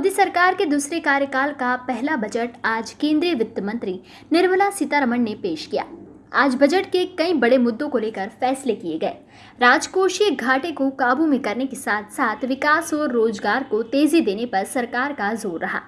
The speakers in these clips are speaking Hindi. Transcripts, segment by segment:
मोदी सरकार के दूसरे कार्यकाल का पहला बजट आज केंद्रीय वित्त मंत्री निर्मला सीतारमण ने पेश किया। आज बजट के कई बड़े मुद्दों को लेकर फैसले किए गए। राजकोषीय घाटे को काबू में करने के साथ साथ विकास और रोज़गार को तेज़ी देने पर सरकार का ज़ोर रहा।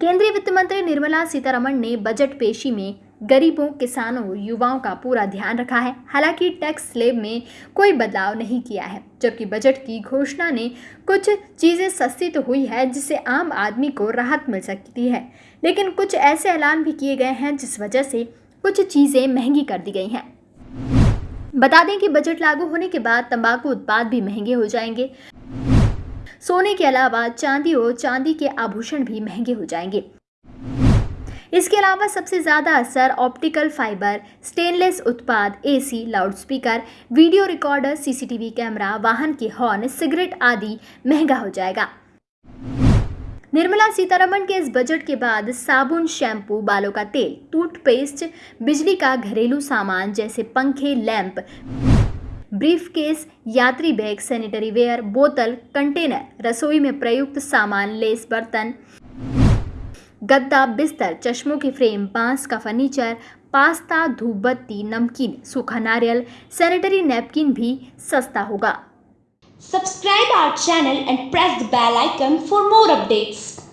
केंद्रीय वित्त मंत्री निर्मला सीतारमण ने बजट पेशी में गरीबों, किसानों, युवाओं का पूरा ध्यान रखा है। हालाँकि टैक्स स्लेब में कोई बदलाव नहीं किया है, जबकि बजट की घोषणा ने कुछ चीज़ें सस्ती तो हुई है, जिससे आम आदमी को राहत मिल सकती है। लेकिन कुछ ऐसे ऐलान भी किए गए हैं, जिस वजह से कुछ चीज़ें महँगी कर दी गई हैं। बता दें कि बजट लागू होने के बाद तंबाकू उत्पाद भी महँगे हो जाएँगे। सोने के अलावा चांदी और चांदी के आभूषण भी महँगे हो जाएँगे। इसके अलावा सबसे ज़्यादा असर ऑप्टिकल फाइबर स्टेनलेस उत्पाद AC, loudspeaker video recorder CCTV camera वाहन के हॉर्न सिगरेट आदि महँगा हो जाएगा। निर्मला सीतारमण के इस बजट के बाद साबुन शैम्पू बालों का तेल टूथपेस्ट बिजली का घरेलू सामान जैसे पंखे लैंप ब्रीफ केस यात्री बैग, सैनिटरी वेयर, बोतल, कंटेनर, रसोई में प्रयुक्त सामान, लेस बर्तन, गद्दा, बिस्तर, चश्मों के फ्रेम, बाँस का फर्नीचर, पास्ता, धूपबत्ती, नमकीन, सूखा नारियल, सैनिटरी नैपकिन भी सस्ता होगा subscribe our channel and press the bell icon for more updates.